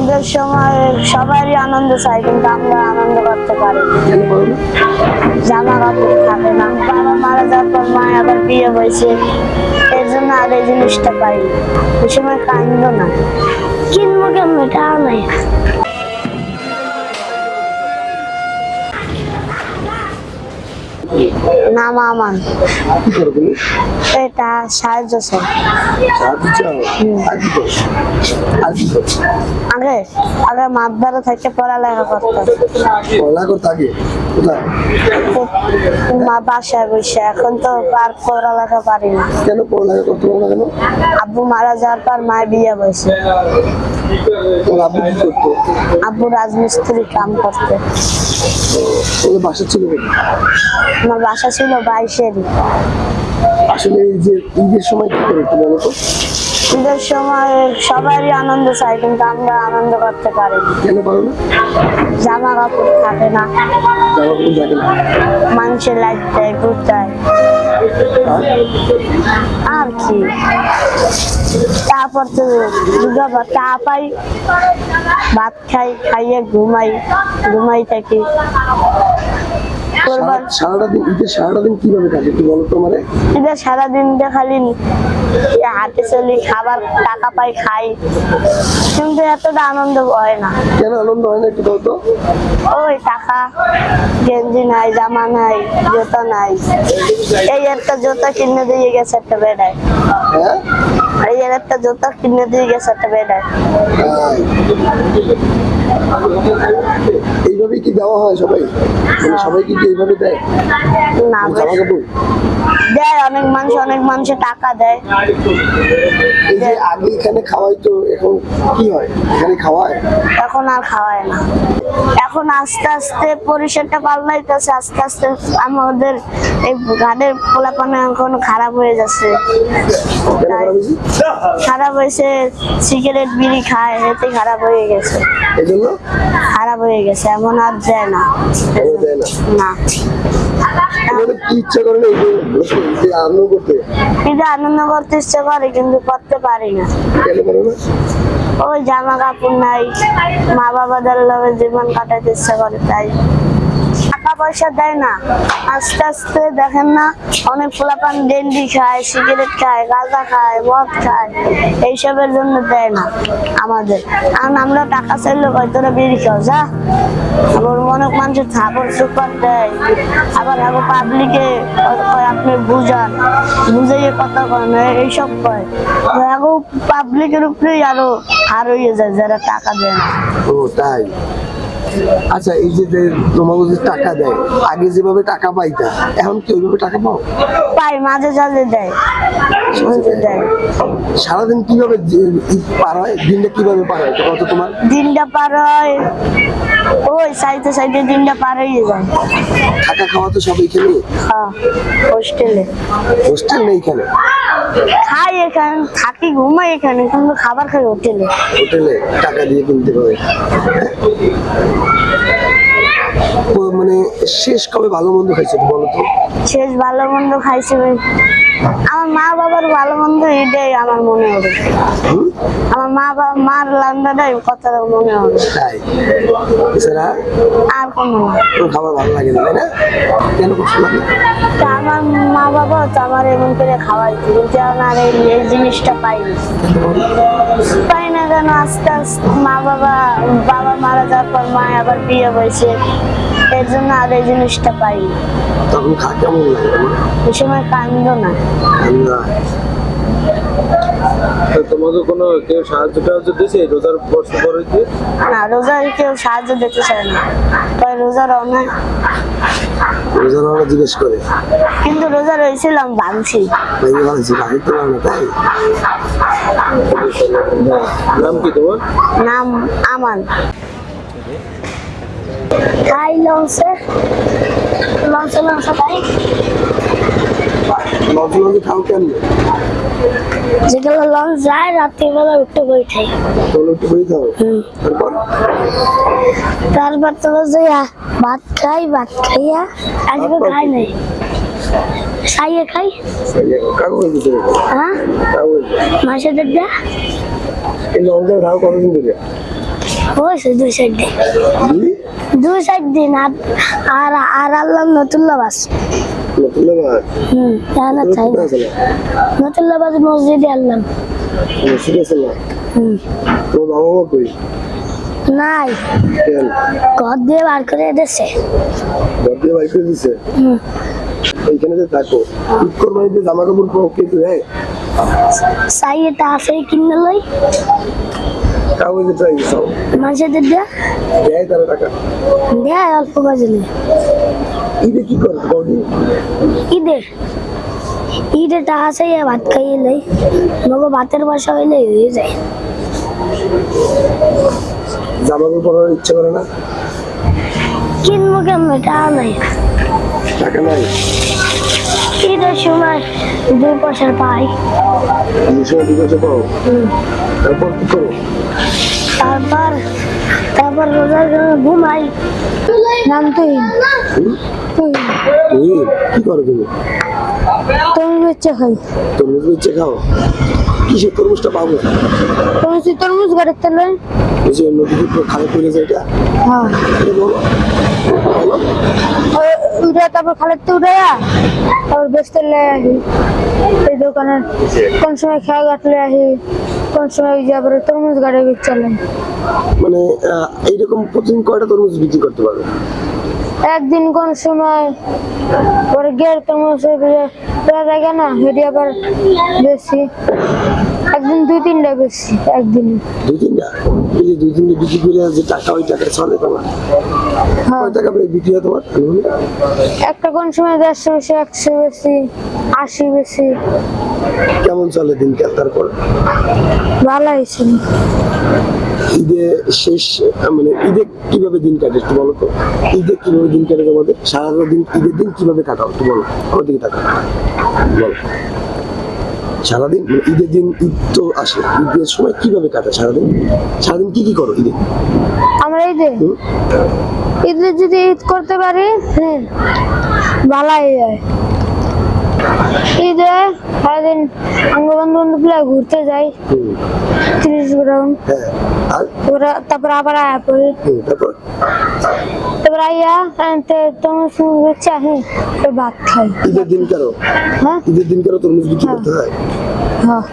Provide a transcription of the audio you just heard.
ঈদের সময় সবারই আনন্দ চাই কিন্তু আমরা আনন্দ করতে পারি জামা কাপড় থাকে না। বাবা মারা যাওয়ার পর মা আবার বিয়ে হয়েছে। এর জন্য আর এই জিনিসটা পাই না। ওই সময় কান্দ না। কিনবো কেমন? এটা নাই। না মামান কি করো তুমি এটা সাহায্য চাই। আগে আগে থেকে পড়ালেখা করতাম। মা বাসায় বসে এখন তো আর পড়ালেখা পারি না। কেন পড়ালেখা করতে পারো কেন? আব্বু মারা যাওয়ার পর মায়ের বিয়ে বসে আব্বু রাজমিস্ত্রি কাম করতে। বাসা ছিল? আমার বাসা ছিল বাইশেরই আসলে এই যে ঈদের সময় কি করে একটু বলো তো। ঈদের সময় সবারই আনন্দ চাই কিন্তু আমরা আনন্দ করতে পারি না। কেন পারো না? জামা কাপড় থাকে না। জামা কাপড় থাকে না। মানুষের লাইট দেয় ঘুরতায় আর? কি? তারপর তো দুর্গা চা পাই ভাত খাই খাইয়ে ঘুমাই ঘুমাই থাকি। সারাটা দিন ঈদের সারাটা দিন কীভাবে কাটে একটু বলো তো মানে ঈদের সারাদিন খালি হাতে চলি খাবার টাকা পাই খাই। কিন্তু এতটা আনন্দ হয় না। কেন আনন্দ হয় না একটু ওই টাকা গেঞ্জি নাই জামা নাই জুতো নাই। এই একটা জুতো কিনে দিয়ে গেছে একটা বেড়ায়। হ্যাঁ? এই একটা জুতো কিনে দিয়ে গেছে একটা বেড়ায়। তাই। এইভাবেই কি দেওয়া হয় সবাই? মানে সবাইকে কি এইভাবে দেয়? না জামা কাপড় দেয় অনেক মানুষ অনেক মানুষ টাকা দেয়। এই যে আগে এখানে খাওয়াই তো এখন কি হয়? এখানে খাওয়ায়? এখন আর খাওয়ায় না। এখন আস্তে আস্তে পরিসরটা পাল্টাইতেছে আস্তে আস্তে আমাদের এই ঘাটের পোলাপানা এখন খারাপ হয়ে যাচ্ছে। খারাপ হয়েছে সিগারেট বিড়ি খায় এতে খারাপ হয়ে গেছে। খারাপ হয়ে গেছে এমন আর যায় না। না। ইচ্ছা করে আনন্দ করতে? আনন্দ করতে ইচ্ছে করে কিন্তু করতে পারি না? ওই জামা কাপড় নাই। মা বাবাদের লগে জীবন কাটাতে ইচ্ছা করে তাই। টাকা পয়সা দেয় না। আস্তে আস্তে দেখেন না, অনেক পোলাপান ডেন্ডি খায়, সিগারেট খায়, গাঁজা খায়, মদ খায়, এইসবের জন্য দেয় না আমাদের। কারণ আমরা টাকা চাইলে হয়তো বিড়ি খাও, যা। আবার অনেক মানুষের থাপড় সুপার দেয়। আবার আবার পাবলিকে আপনি বুঝান। বুঝাইয়ে কথা কয় না, এইসব কয়। এখন পাবলিকের উপরেই আরও হার হয়ে যায়, যারা টাকা দেয় না। ও, তাই। আচ্ছা এই যে তোমার তোমাকে যে টাকা দেয় আগে যেভাবে টাকা পাইতা এখন কি ওইভাবে টাকা পাও? পাই মাঝে সাঝে দেয়। মাঝে দেয়। সারাদিন কীভাবে পার হয়? দিনটা কীভাবে পার হয়? কত তোমার। দিনটা পার হয় ওই সাইতে সাইতে দিনটা পার হয়ে যায়। থাকা খাওয়া তো সব এখানে? হ্যাঁ হোস্টেলে। হোস্টেল নেই এখানে? খাই এখানে থাকি ঘুমাই এখানে কিন্তু খাবার খাই হোটেলে। হোটেলে টাকা দিয়ে কিনতে হবে। মানে শেষ কবে ভালো মন্দ খাইছো বলো তো? শেষ ভালো মন্দ খাইছি আমার মা বাবার ভালো মন্দ এটাই আমার মনে হবে? আমার মা বাবা মার লান্ডাটাই কথা মনে হবে। তাই? এছাড়া আর কোনো খাবার ভালো লাগে না না? কেন কষ্ট লাগে তা আমার মা বাবা তো আমার এমন করে খাওয়াইছে কিন্তু এই এই জিনিসটা পাইনি। পাই না কেন আস্তে আস্তে মা বাবা বাবা মারা যাওয়ার পর মা আবার বিয়ে হয়েছে। এর জন্য আর এই জিনিসটা পাইনি। তখন খা কেমন লাগে ওই সময় কান্দ না। তোমাকে কোনো কেউ সাহায্য টাহায্য দিয়েছে রোজার বর্ষ পরে দিয়ে না রোজার কেউ সাহায্য দিতে চায় না। তাই রোজার অনেক রোজার জিজ্ঞেস করে। কিন্তু রোজা রয়েছিলাম ভাঙছি। ভেঙে ভাবছি বাকি তো না তাই? নাম কি তোমার? নাম আমান। খাই লঞ্চে লঞ্চে লঞ্চে খাই লঞ্চ লঞ্চে খাও কেমন যেগুলো লঞ্চ যায় রাত্রিবেলা উঠে বই খাই একটু বই খাও তারপর তারপর তো যে ভাত খাই ভাত খাইয়া আজকে খাই নাই খাইয়ে খাই হয়ে মাসে এই লঞ্চে খাও কতদিন ধরে হয়েছে দুই সাইড দিয়ে। দুই দুই সাইড দিন আর আর আর আনলাম নতুন লাবাস নতুন লাগার হুম না চাই না। আছে না? মসজিদে হুম। তোমার বাবা মা কই? নাই। ঘর দিয়ে বার করে দিচ্ছে ঘর দিয়ে বাড়ি করে দিছে? এইখানে যে থাকো। ঈদ কোরবানিতে জামা কাপড় হ্যাঁ? চাই এটা আছে কিনে লই। ট্রাই মানুষের দিয়ে? দেয় তারা টাকা? দেয় অল্প বাজলে ঈদে কি করে টাকা ভাত খাইয়ে লই মগো ভাতের বাসা হইলে হয়ে যায়। জামা কাপড় পরার ইচ্ছা করে না? কিনবো কেমন? টাকা নাই। টাকা নাই? ঈদের সময় দুই পয়সা পাই। সময় দুই পয়সা পাও? তারপর কি করো তারপর তারপর রোজার ঘুমাই। নাম তুই হুম? তুমি কি করো তুমি? তুমি হচ্ছে খাই। তরমুজ বেচে খাও? কিসের তরমুজটা পাবো? তুমি তুই তরমুজ গাড়ির তেলে ওই যে নদীতে খালে পড়ে যায় এটা? হ্যাঁ। উঠে তারপর খালের তো উঠে তারপর বেচতে লে আহি। এই দোকানের কোন সময় খেয়া কাটলে আহি। কোন সময় ওই যে তরমুজ গাড়ি বেচালেন মানে এইরকম প্রতিদিন কয়টা তরমুজ বিক্রি করতে পারবে একদিন কোন সময় পরে গের তরমুজ পেয়ে থাকে না, হেঁটে আবার বেশি। একদিন দুই তিনটা বেশি একদিন। দুই তিনটা? এই যে দুই তিনটা বিক্রি করে যে টাকা ওই টাকা চলে তোমার? হ্যাঁ। কয় টাকা করে বিক্রি হয় তোমার? একটা কোন সময় দেড়শো বেশি একশো বেশি আশি বেশি। কেমন চলে দিনকাল তারপর? ভালো হয়েছে। ঈদে শেষ মানে ঈদে কীভাবে দিন কাটে একটু বলো তো? ঈদে কীভাবে দিন কাটে তোমাদের? সারা দিন ঈদের দিন কীভাবে কাটাও একটু বলো? আমার দিকে তাকাও। বলো। সারাদিন? মানে ঈদের দিন ঈদ তো আসে ঈদের সময় কীভাবে কাটে সারাদিন? সারাদিন কি কি করো ঈদে? আমরা হুম? ঈদে যদি ঈদ করতে পারি হ্যাঁ ভালাই যায়। ঈদে সারাদিন আঙ্গ বন্ধু বন্ধু প্রায় ঘুরতে যাই। তিরিশ গ্রাউন্ড হ্যাঁ তারপরে তারপরে আবার আয়া পড়ি। তারপর? তারপর আইয়া আনতে তোমার সঙ্গে হচ্ছে হ্যাঁ তারপর ভাত খাই ঈদের দিন কারও হ্যাঁ ঈদের দিন কারও তরমুজ বিক্রি করতে হয় হ্যাঁ